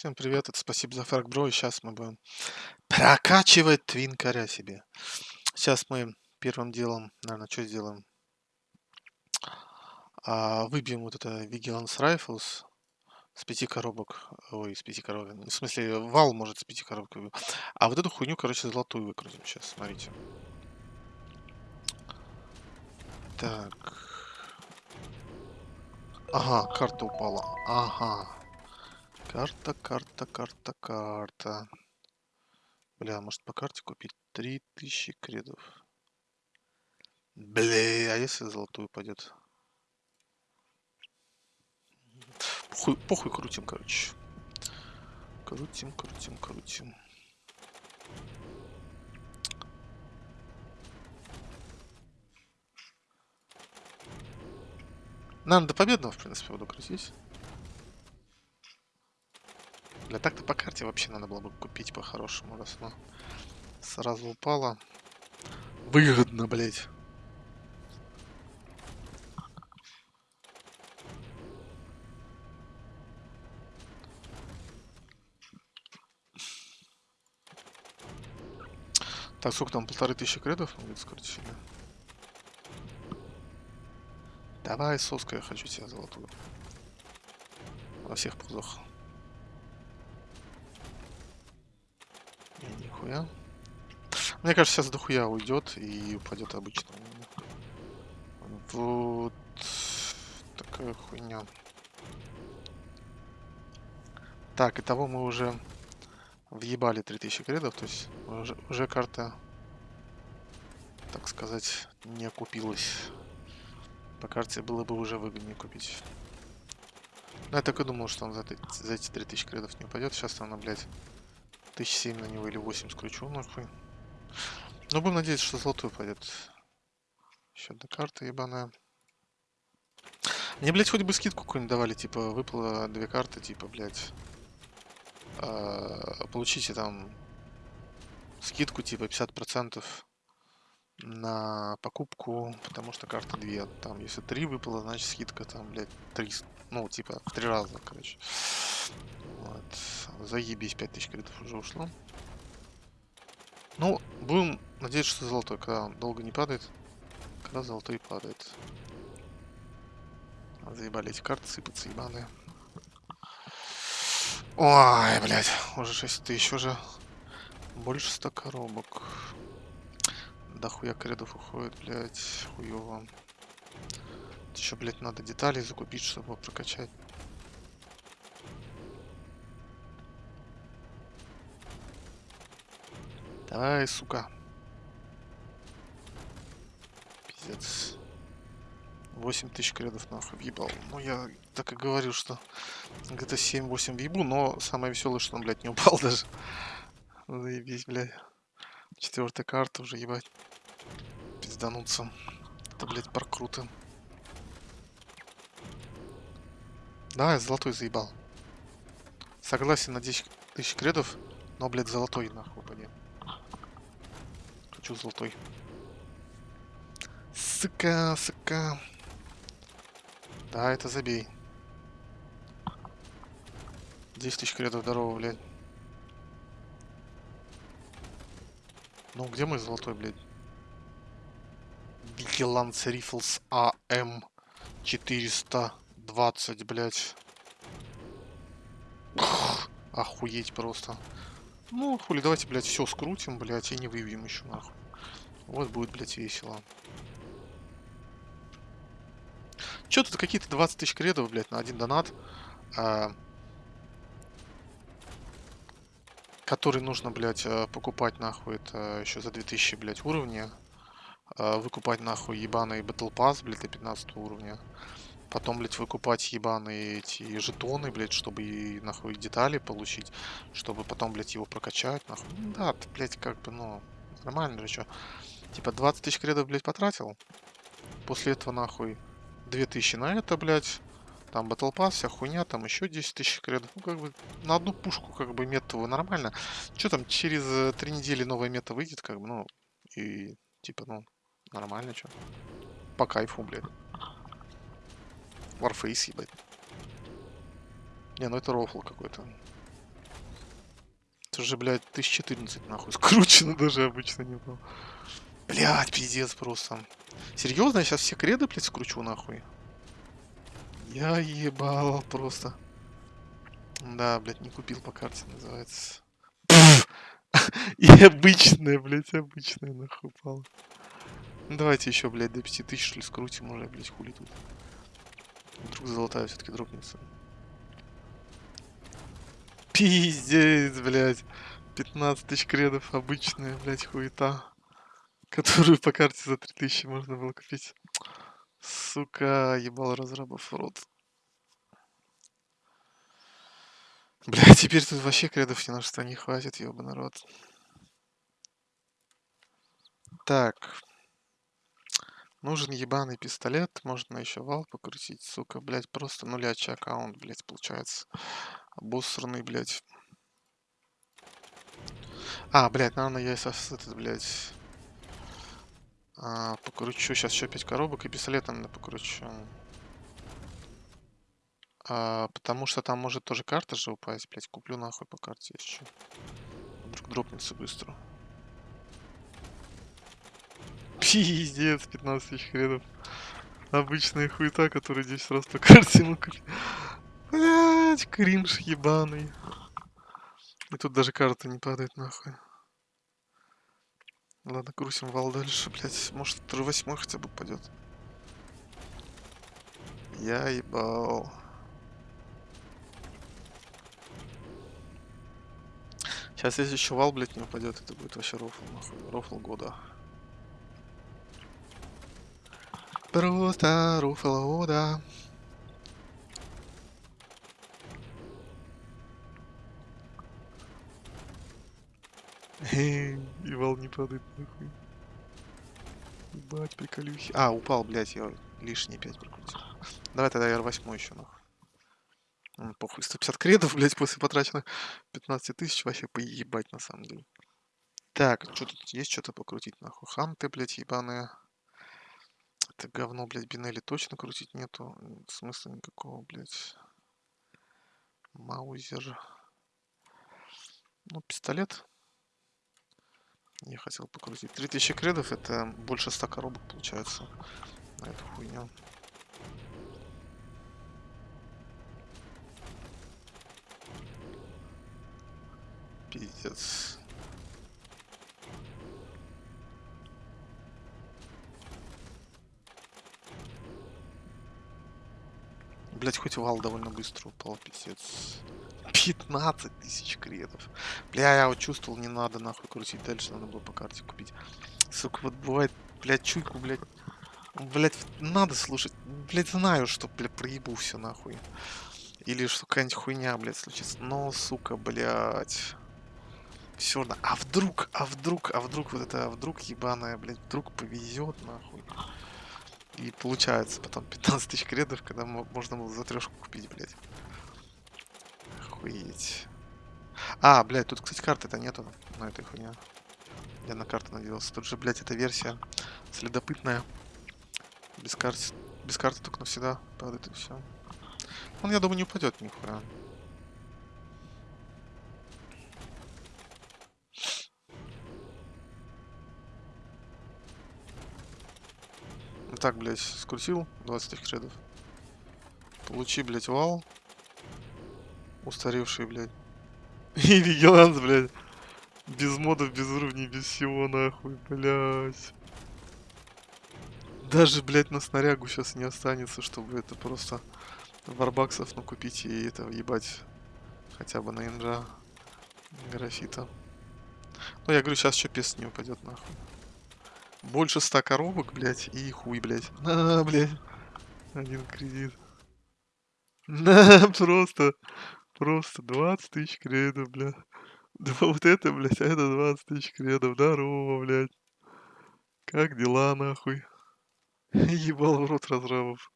Всем привет, это спасибо за фраг, бро, и сейчас мы будем прокачивать твинкаря себе. Сейчас мы первым делом, наверное, что сделаем? А, выбьем вот это Vigilance Rifles с пяти коробок. Ой, с пяти коробок. В смысле, вал может с пяти коробок. А вот эту хуйню, короче, золотую выкрутим сейчас, смотрите. Так. Ага, карта упала. Ага. Карта, карта, карта, карта. Бля, может по карте купить 3000 кредов? Бля, а если золотую пойдет? Похуй, похуй крутим, короче. Крутим, крутим, крутим. Наверное, до победного, в принципе, буду крутить. Для так-то по карте вообще надо было бы купить по-хорошему, раз она сразу упала. Выгодно, блядь. Так, сколько там? Полторы тысячи кредов? Будет скорее Давай, соска, я хочу себе золотую. Во всех позах. Нихуя. Мне кажется, сейчас дохуя уйдет и упадет обычно. Вот такая хуйня. Так, и того мы уже въебали 3000 кредов, то есть уже, уже карта, так сказать, не окупилась. По карте было бы уже выгоднее купить. Но я так и думал, что он за, за эти 3000 кредов не упадет. Сейчас она, блядь, Тысяч семь на него или 8 скручу, нахуй. Но будем надеяться, что золотой пойдет. Еще одна карта ебаная. Мне, блядь, хоть бы скидку какую-нибудь давали, типа, выпало две карты, типа, блядь. Э, получите там скидку, типа, 50% на покупку, потому что карта 2. Там, если 3 выпало, значит скидка там, блядь, 300. Ну, типа, 3 раза, короче. Вот. Заебись, 5000 кредитов уже ушло. Ну, будем надеяться, что золотой, когда он долго не падает. Когда золотой падает. Заебали эти карты сыпаться, ебаные. Ой, блядь, уже 6 тысяч, уже больше 100 коробок. Да хуя кредов уходит, блядь, хуёво. Еще, блядь, надо детали закупить, чтобы прокачать. Давай, сука. Пиздец. 8 тысяч кредов нахуй въебал. Ну, я так и говорил, что где-то 7-8 въебу, но самое веселое, что он, блядь, не упал даже. Заебись, блядь. Четвертая карта уже, ебать. Пиздануться. Это, блядь, паркруты. Да, я золотой заебал. Согласен на 10 тысяч кредов, но, блядь, золотой нахуй, блядь хочу золотой. Сука, сука. Да, это забей. 10 тысяч кредов, здорово, блядь. Ну, где мой золотой, блядь? Vigilance Rifles AM 420, блядь. Охуеть просто. Ну, хули, давайте, блядь, все скрутим, блядь, и не выбьем еще, нахуй. Вот будет, блядь, весело. Че тут какие-то 20 тысяч кредов, блядь, на один донат. А, который нужно, блядь, э, покупать, нахуй, это еще за 2000, блядь, уровня. А, выкупать, нахуй, ебаный Battle Pass, блядь, до 15 уровня. Потом, блядь, выкупать ебаные эти жетоны, блядь, чтобы и, нахуй, детали получить. Чтобы потом, блядь, его прокачать, нахуй. Да, блядь, как бы, ну, нормально же, что. Типа 20 тысяч кредов, блядь, потратил. После этого, нахуй, 2000 на это, блядь. Там Battle Pass, вся хуйня, там еще 10 тысяч кредов. Ну, как бы, на одну пушку, как бы, мету нормально. Что там, через э, три недели новая мета выйдет, как бы, ну, и, типа, ну, нормально, что. По кайфу, блядь. Warface, ебать. Не, ну это рофл какой-то. уже, блядь, 1014 нахуй. Скручено даже обычно не было. Блядь, пиздец просто. Серьезно, я сейчас все креды, блядь, скручу нахуй. Я ебал просто. Да, блядь, не купил по карте, называется. И обычная, блядь, обычная нахуй упала. Ну, давайте еще, блядь, до 5000 что ли скрутим уже, блядь, хули тут. Вдруг золотая все-таки дропнется. Пиздец, блядь. 15 тысяч кредов обычная, блядь, хуета. Которую по карте за 3000 можно было купить. Сука, ебал разрабов в рот. Бля, теперь тут вообще кредов ни на что не хватит, ёбаный народ. Так. Нужен ебаный пистолет. Можно еще вал покрутить. Сука, блядь, просто нулячий аккаунт, блядь, получается. Обосранный, блядь. А, блядь, наверное, я сейчас этот, блядь... А, покручу сейчас еще 5 коробок и пистолетом покручу. А, потому что там может тоже карта же упасть, блядь. Куплю нахуй по карте еще. Вдруг дропнется быстро. Пиздец, 15 тысяч хренов. Обычная хуета, которая 10 раз по карте ему Блять, кринж ебаный. И тут даже карта не падает нахуй. Ладно, грузим вал дальше, блять. Может, восьмой хотя бы упадет. Я ебал. Сейчас если еще вал, блядь, не упадет, это будет вообще рофл, нахуй. Рофл года. Просто рофл года. И вал не падает, нахуй. Ебать, приколюхи. А, упал, блядь, я лишние 5 прокрутил. Давай тогда R8 еще, нахуй. Ну, похуй, 150 кредов, блядь, после потраченных 15 тысяч вообще поебать, на самом деле. Так, что тут есть что-то покрутить, нахуй? Ханты, блядь, ебаные. Это говно, блядь, бинели точно крутить нету. Смысла никакого, блядь. Маузер. Ну, пистолет. Я хотел покрутить. 3000 кредов, это больше 100 коробок получается на эту хуйню. Пиздец. Блять, хоть вал довольно быстро упал, пиздец. 15 тысяч кредов. Бля, я вот чувствовал, не надо нахуй крутить дальше, надо было по карте купить. Сука, вот бывает, блядь, чуйку, блядь. Блядь, надо слушать. Блядь, знаю, что, блядь, проебу все нахуй. Или что какая-нибудь хуйня, блядь, случится. Но, сука, блядь все равно. А вдруг, а вдруг, а вдруг вот это, а вдруг ебаная, блядь, вдруг повезет, нахуй. И получается потом 15 тысяч кредов, когда можно было за трешку купить, блядь. Охуеть. А, блядь, тут, кстати, карты-то нету на этой хуйне. Я на карту надеялся. Тут же, блядь, эта версия следопытная. Без карты, без карты только навсегда падает и все. Он, я думаю, не упадет нихуя. так, блядь, скрутил 20 тысяч кредов. Получи, блядь, вал. Устаревший, блядь. И вигиланс, блядь. Без модов, без уровней, без всего, нахуй, блядь. Даже, блядь, на снарягу сейчас не останется, чтобы это просто варбаксов накупить и это ебать хотя бы на инжа графита. Ну, я говорю, сейчас еще пес не упадет, нахуй. Больше ста коробок, блядь, и хуй, блядь. На, блядь. Один кредит. На, просто. Просто 20 тысяч кредов, блядь. Да вот это, блядь, а это 20 тысяч кредов. Здорово, блядь. Как дела, нахуй? Ебал в рот разрабов.